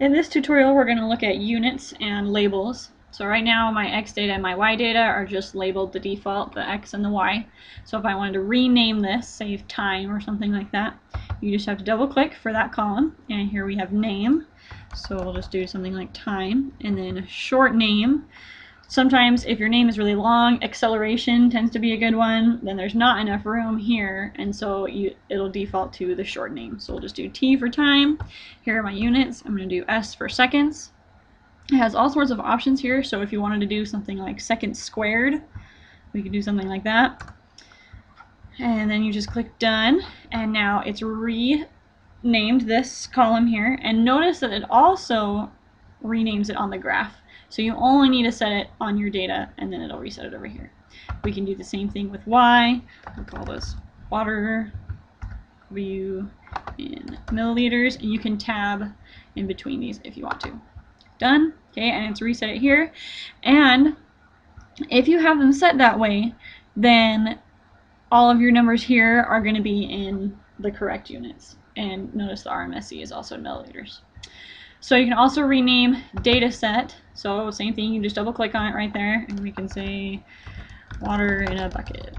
In this tutorial, we're going to look at units and labels. So right now, my x data and my y data are just labeled the default, the x and the y. So if I wanted to rename this, save time or something like that, you just have to double click for that column. And here we have name. So we'll just do something like time and then a short name. Sometimes if your name is really long, acceleration tends to be a good one. Then there's not enough room here, and so you, it'll default to the short name. So we'll just do T for time. Here are my units. I'm going to do S for seconds. It has all sorts of options here, so if you wanted to do something like seconds squared, we could do something like that. And then you just click done, and now it's renamed this column here. And notice that it also renames it on the graph. So you only need to set it on your data and then it'll reset it over here. We can do the same thing with Y. We'll call this water view in milliliters and you can tab in between these if you want to. Done. Okay, and it's reset it here. And if you have them set that way, then all of your numbers here are going to be in the correct units. And notice the RMSE is also in milliliters. So you can also rename data set. So same thing, you just double click on it right there and we can say water in a bucket.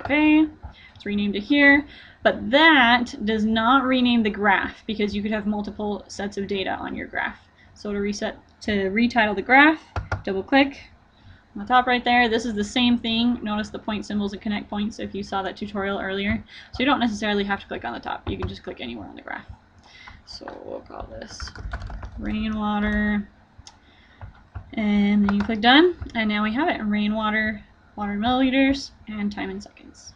Okay, it's renamed to here. But that does not rename the graph because you could have multiple sets of data on your graph. So to reset, to retitle the graph, double click on the top right there. This is the same thing. Notice the point symbols and connect points if you saw that tutorial earlier. So you don't necessarily have to click on the top. You can just click anywhere on the graph. So we'll call this rainwater. And then you click done, and now we have it, rainwater, water milliliters, and time in seconds.